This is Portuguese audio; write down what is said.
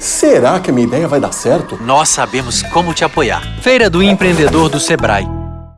Será que a minha ideia vai dar certo? Nós sabemos como te apoiar. Feira do Empreendedor do Sebrae.